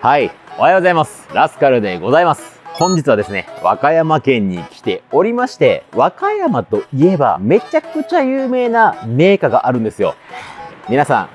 はい、おはようございます。ラスカルでございます。本日はですね、和歌山県に来ておりまして、和歌山といえばめちゃくちゃ有名な銘菓があるんですよ。皆さん、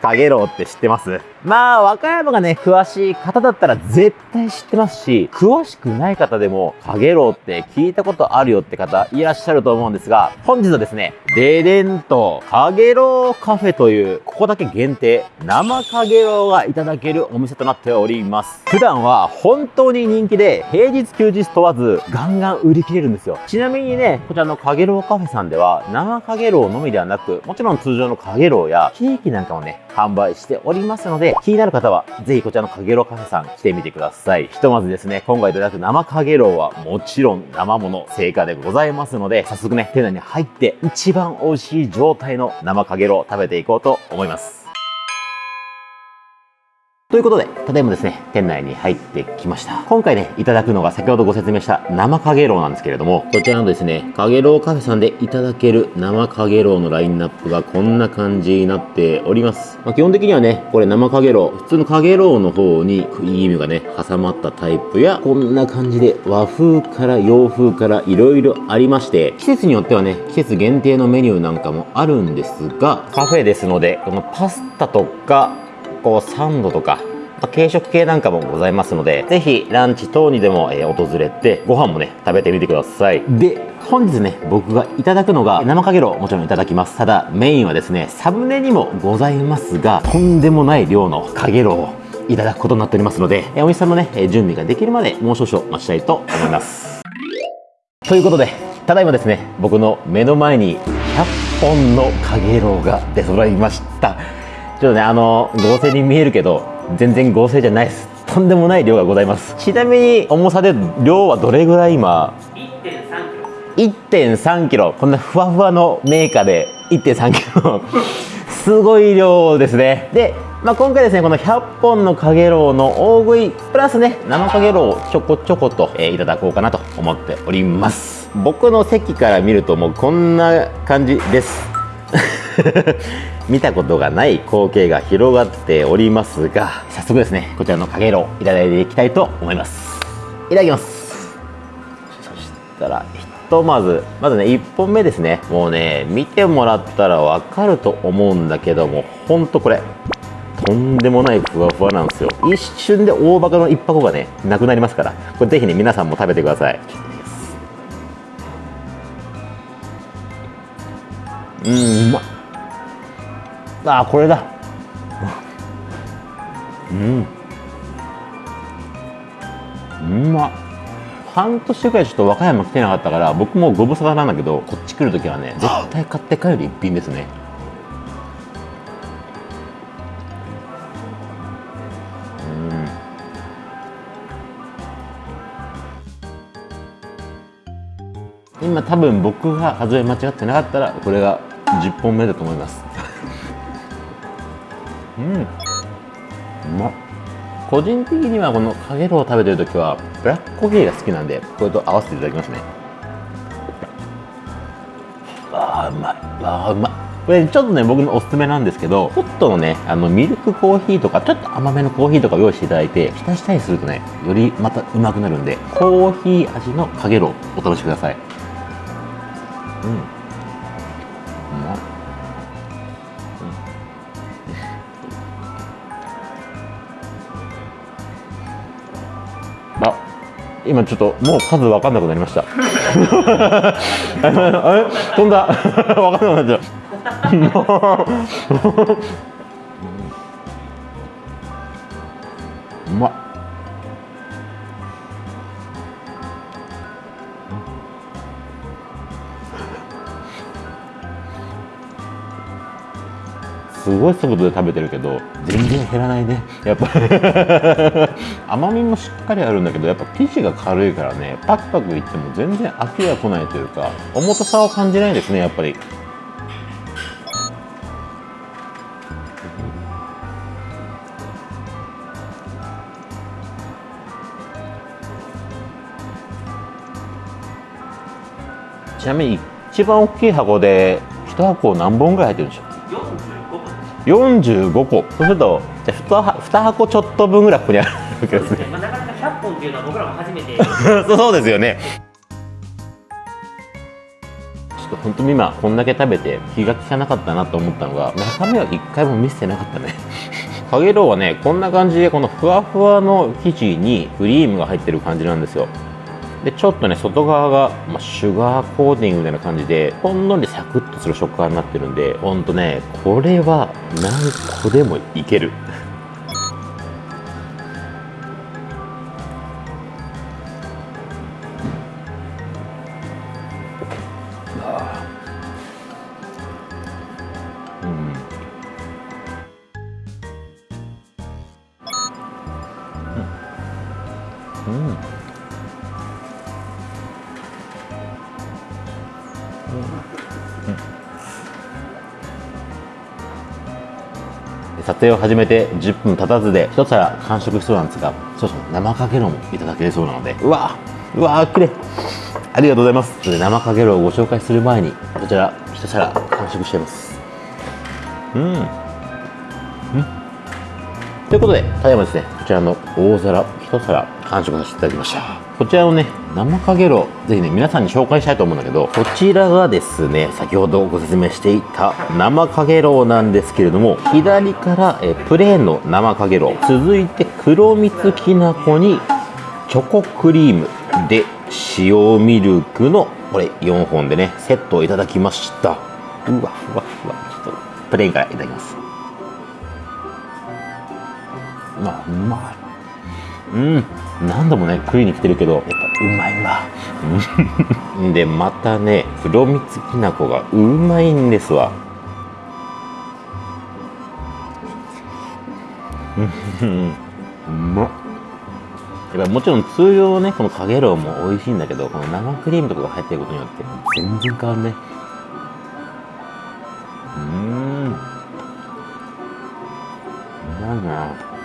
かげろうって知ってます？まあ、和歌山がね、詳しい方だったら絶対知ってますし、詳しくない方でも、かげろうって聞いたことあるよって方いらっしゃると思うんですが、本日はですね、デデンとかげろうカフェという、ここだけ限定、生かげろうがいただけるお店となっております。普段は本当に人気で、平日休日問わず、ガンガン売り切れるんですよ。ちなみにね、こちらのかげろうカフェさんでは、生かげろうのみではなく、もちろん通常のかげろうや、ケーキなんかもね、販売しておりますので、気になる方は、ぜひこちらのかげろうカフェさん来てみてください。ひとまずですね、今回いただく生かげろうはもちろん生もの、成果でございますので、早速ね、店内に入って一番美味しい状態の生かげろう食べていこうと思います。ということで、ただいまですね、店内に入ってきました。今回ね、いただくのが先ほどご説明した生かげろうなんですけれども、こちらのですね、かげろうカフェさんでいただける生かげろうのラインナップがこんな感じになっております。まあ、基本的にはね、これ生かげろう、普通のかげろうの方にクリームがね、挟まったタイプや、こんな感じで和風から洋風からいろいろありまして、季節によってはね、季節限定のメニューなんかもあるんですが、カフェですので、このパスタとか、こうサンドとか、まあ軽食系なんかもございますので、ぜひランチ等にでも、え訪れて、ご飯もね、食べてみてください。で、本日ね、僕がいただくのが、生かげろうもちろんいただきます。ただ、メインはですね、サムネにもございますが、とんでもない量のかげろうをいただくことになっておりますので、えお店さんのね、え準備ができるまで、もう少々待ちたいと思います。ということで、ただいまですね、僕の目の前に100本のかげろうが出揃いました。ちょっとね、あの、合成に見えるけど、全然合成じゃないです。とんでもない量がございます。ちなみに、重さで量はどれぐらい今 ?1.3 キロ。こんなふわふわのメーカーで1.3キロ。すごい量ですね。で、まあ、今回ですね、この100本のかげろうの大食い、プラスね、生かげろうをちょこちょこと、えーいただこうかなと思っております。僕の席から見るともうこんな感じです。見たことがない光景が広がっておりますが、早速ですね、こちらのかげろういただいていきたいと思います。いただきます。そしたら、ひとまず、まずね、1本目ですね。もうね、見てもらったらわかると思うんだけども、ほんとこれ、とんでもないふわふわなんですよ。一瞬で大バカの1箱がね、なくなりますから、これぜひね、皆さんも食べてください。うん、うまっ。あー、これだ。うん。うまっ。半年ぐらいちょっと和歌山来てなかったから僕もご無沙汰なんだけどこっち来る時はね絶対買って帰る一品ですねうん今多分僕が数え間違ってなかったらこれが10本目だと思います。うん。うまっ個人的にはこのかげろうを食べてる時はブラックコーヒーが好きなんでこれと合わせていただきますね。あーうまい。あーうまい。これちょっとね僕のおすすめなんですけどホットのねあのミルクコーヒーとかちょっと甘めのコーヒーとか用意していただいて浸したりするとねよりまたうまくなるんでコーヒー味のかげろうお試しください。うん。今ちょっともう数分かんなくなりました。あれ飛んだ。分かんなくなっちゃう。うまっ。すごい速度で食べてるけど全然減らないね。やっぱ 甘みもしっかりあるんだけどやっぱ生地が軽いからねパクパクいっても全然飽きが来ないというか重たさを感じないですねやっぱり。ちなみに一番大きい箱で1箱何本ぐらい入ってるんでしょう？45個。そうするとじゃあ 2, 2箱ちょっと分ぐらいここにあるわけですね。まあ、なかなか100本っていうのは僕らも初めて。そうですよね。ちょっと本当に今こんだけ食べて気が利かなかったなと思ったのが中身は一回も見せてなかったね。かげろうはねこんな感じでこのふわふわの生地にクリームが入ってる感じなんですよでちょっとね外側が、まあ、シュガーコーティングみたいな感じでほんのりサクッとする食感になってるんでほんとねこれは何個でもいける。影を始めて10分経たずで一皿完食しそうなんですが少々生かけろうもいただけそうなので。うわ。うわくれ。ありがとうございます。それで生かけろうをご紹介する前にこちら一皿完食しちゃいます。うん。うん。ということでただいまですねこちらの大皿一皿完食させていただきました。こちらのね生かげろうぜひね皆さんに紹介したいと思うんだけどこちらがですね先ほどご説明していた生かげろうなんですけれども左からえプレーンの生かげろう続いて黒蜜きな粉にチョコクリームで塩ミルクのこれ4本でねセットをいただきました。うわうわうわちょっと。プレーンからいただきます。まあうまいうん。何度もね食いに来てるけどやっぱうまいわ。うん。でまたね黒蜜きな粉がうまいんですわ。うん。うまっ。やっぱもちろん通常のねこのかげろうも美味しいんだけどこの生クリームとかが入ってることによって全然変わるね。うーん。うまいな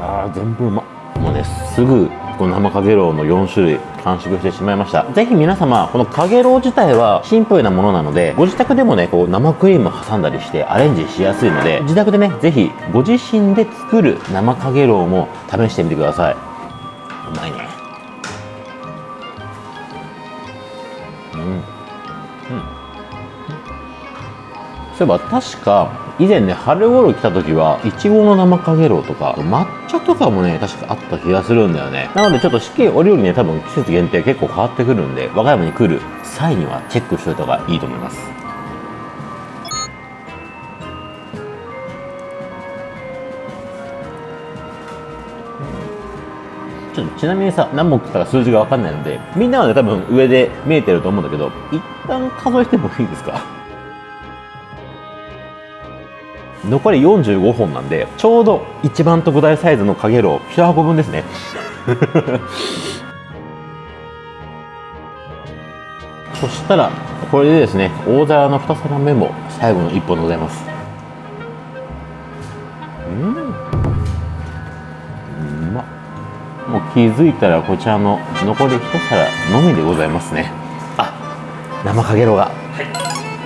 あー全部うまもうねすぐこの生かげろうの4種類完食してしまいました。ぜひ皆様このかげろう自体はシンプルなものなのでご自宅でもねこう生クリーム挟んだりしてアレンジしやすいので自宅でねぜひご自身で作る生かげろうも試してみてください。うまいね。そういえば確か以前ね春頃来た時はいちごの生かげろうとか抹茶とかもね確かあった気がするんだよね。なのでちょっと四季折々ね多分季節限定結構変わってくるんで和歌山に来る際にはチェックしておいた方がいいと思います。ちょっとちなみにさ何本食ったか数字が分かんないのでみんなはね多分上で見えてると思うんだけど一旦数えてもいいですか？残り45本なんでちょうど一番特大サイズのかげろう1箱分ですね。そしたらこれでですね大皿の2皿目も最後の1本でございます。うん。うま。っもう気づいたらこちらの残り1皿のみでございますね。あ生かげろうが、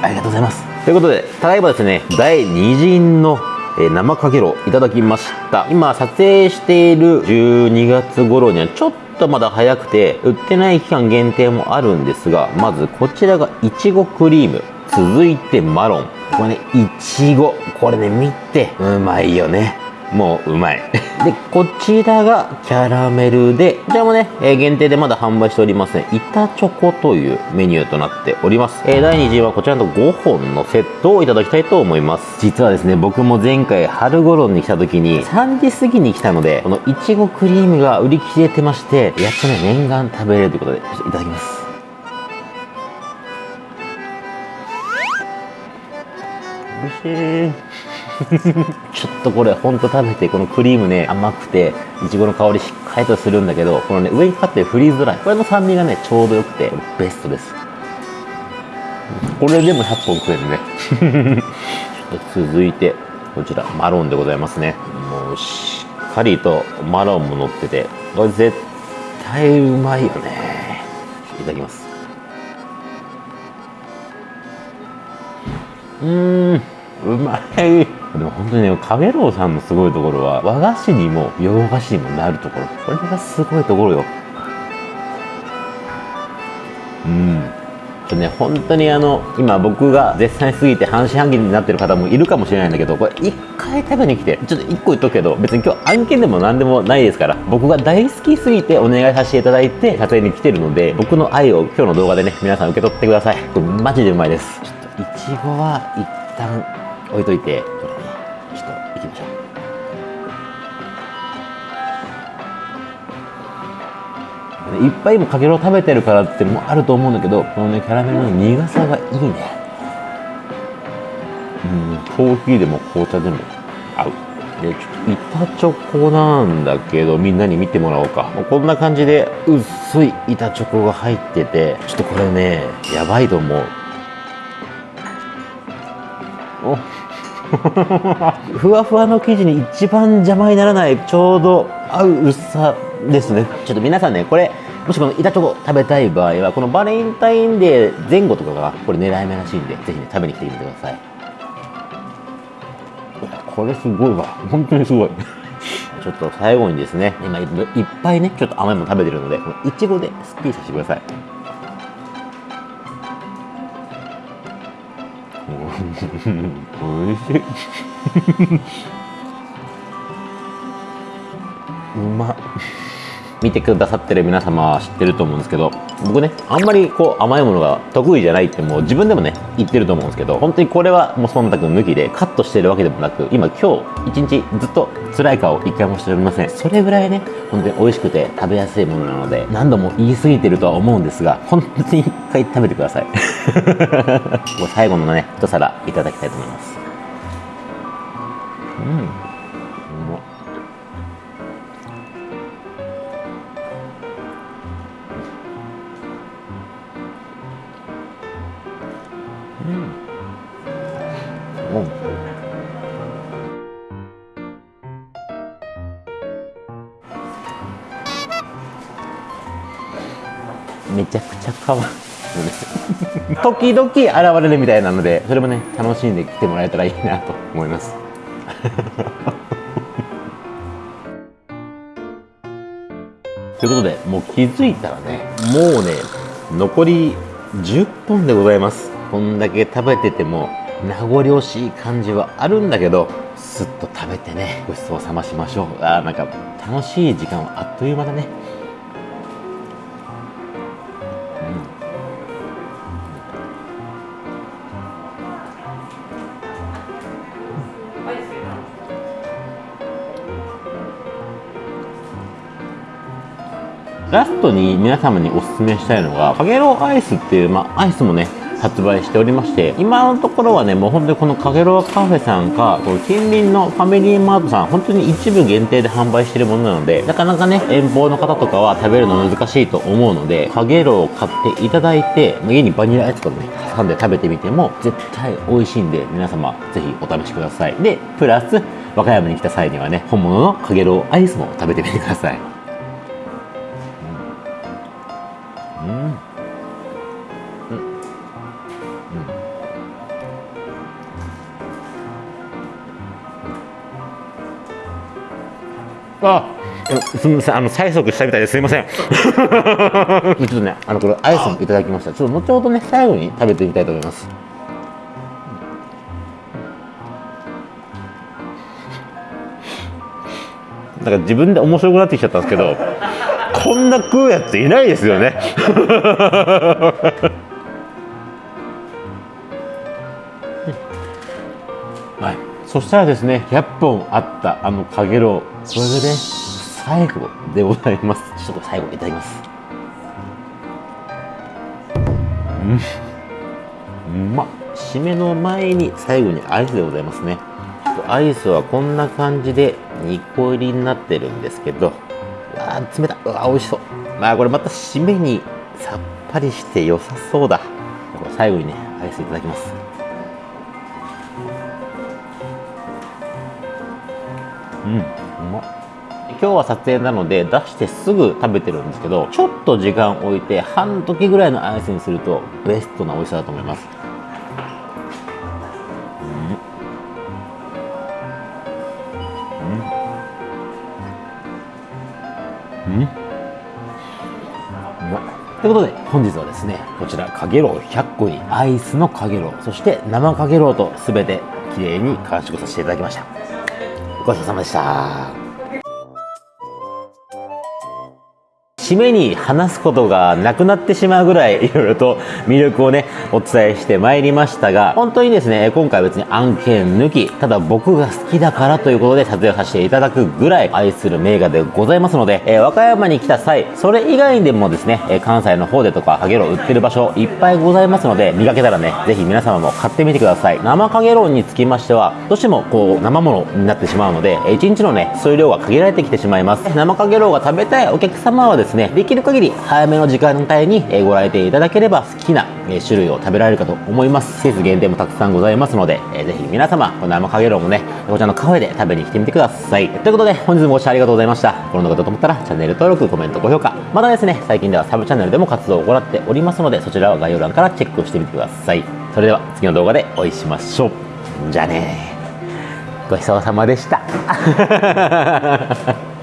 ありがとうございますということでただいまですね第2陣の生かげろいただきました。今撮影している12月頃にはちょっとまだ早くて売ってない期間限定もあるんですがまずこちらがいちごクリーム。続いてマロン。これねいちご。これね見てうまいよね。もううまい。でこちらがキャラメルでこちらもね、えー限定でまだ販売しておりますね。板チョコというメニューとなっております、えー第2次はこちらの5本のセットをいただきたいと思います。実はですね僕も前回春頃に来た時に3時過ぎに来たのでこのいちごクリームが売り切れてましてやっとね念願食べれるということでといただきます。美味しい。ちょっとこれほんと食べてこのクリームね甘くていちごの香りしっかりとするんだけどこのね上にかかってるフリーズドライこれの酸味がねちょうどよくてベストです。これでも100本食えるね。続いてこちらマロンでございますね。もうしっかりとマロンも乗っててこれ絶対うまいよね。いただきます。うん。うまい。でも本当にねかげろうさんのすごいところは和菓子にも洋菓子にもなるところ。これがすごいところよ。うん。ちょね本当にあの今僕が絶賛しすぎて半信半疑になってる方もいるかもしれないんだけどこれ一回食べに来てちょっと一個言っとくけど別に今日案件でも何でもないですから僕が大好きすぎてお願いさせていただいて撮影に来てるので僕の愛を今日の動画でね皆さん受け取ってください。これマジでうまいです。ちょっといちごは一旦置いといてこれねちょっと行きましょう。いっぱい今かけろ食べてるからってもあると思うんだけどこのねキャラメルの苦さがいいね。うんコーヒーでも紅茶でも合う。でちょっと板チョコなんだけどみんなに見てもらおうか。こんな感じで薄い板チョコが入っててちょっとこれねやばいと思う。ふわふわの生地に一番邪魔にならないちょうど合う薄さですね。ちょっと皆さんねこれもしこの板チョコ食べたい場合はこのバレンタインデー前後とかがこれ狙い目らしいんでぜひね食べに来てみてください。これすごいわ。本当にすごい。ちょっと最後にですね今いっぱいねちょっと甘いもの食べてるのでこのいちごですっきりさせてください おいしい。うまっ見てくださってる皆様は知ってると思うんですけど僕ねあんまりこう甘いものが得意じゃないってもう自分でもね言ってると思うんですけど本当にこれはもう忖度抜きでカットしてるわけでもなく今今日一日ずっと辛い顔一回もしておりません。それぐらいね本当に美味しくて食べやすいものなので何度も言い過ぎてるとは思うんですが本当に一回食べてください。最後のね一皿いただきたいと思います。うん。ちゃくちゃ可愛い。時々現れるみたいなのでそれもね楽しんで来てもらえたらいいなと思います。ということでもう気づいたらねもうね残り10本でございます。こんだけ食べてても名残惜しい感じはあるんだけどすっと食べてねごちそうさましましょう。あーなんか楽しい時間はあっという間だね。ラストに皆様におすすめしたいのがかげろうアイスっていう、まあ、アイスもね発売しておりまして今のところはねもう本当にこのかげろうカフェさんかこの近隣のファミリーマートさん本当に一部限定で販売してるものなのでなかなかね遠方の方とかは食べるの難しいと思うのでかげろうを買っていただいて家にバニラアイスとかね挟んで食べてみても絶対美味しいんで皆様ぜひお試しください。でプラス和歌山に来た際にはね本物のかげろうアイスも食べてみてください。あ。すみませんあの催促したみたいです。みません。ちょっとねあのこれアイスもいただきました。ちょっと後ほどね最後に食べてみたいと思います。なんか自分で面白くなってきちゃったんですけどこんな食うやついないですよねそしたらですね100本あったあのかげろうそれでね最後でございます。ちょっと最後いただきます。うん。うまっ締めの前に最後にアイスでございますね。アイスはこんな感じで2個入りになってるんですけど。うわー冷たい。うわー美味しそう。まあこれまた締めにさっぱりして良さそうだ。最後にねアイスいただきますうん。うま。っ今日は撮影なので出してすぐ食べてるんですけどちょっと時間置いて半時ぐらいのアイスにするとベストな美味しさだと思います、うん。うん。うん、とい。うことで本日はですねこちらかげろう100個にアイスのかげろうそして生かげろうと全てきれいに完食させていただきました。ごちそうさまでした。締めに話すことがなくなってしまうぐらいいろいろと魅力をねお伝えしてまいりましたが本当にですね今回別に案件抜きただ僕が好きだからということで撮影させていただくぐらい愛する名画でございますので、えー和歌山に来た際それ以外でもですね関西の方でとかかげろう売ってる場所いっぱいございますので見かけたらねぜひ皆様も買ってみてください。生かげろうにつきましてはどうしてもこう生ものになってしまうので1日のね数量が限られてきてしまいます。生かげろうが食べたいお客様はですねね。できる限り早めの時間帯にご来店いただければ好きな種類を食べられるかと思います。季節限定もたくさんございますので、えーぜひ皆様この生かげろうもねこちらのカフェで食べに来てみてください。ということで本日もご視聴ありがとうございました。この動画だと思ったらチャンネル登録コメント高評価。またですね最近ではサブチャンネルでも活動を行っておりますのでそちらは概要欄からチェックしてみてください。それでは次の動画でお会いしましょう。じゃあねごちそうさまでした。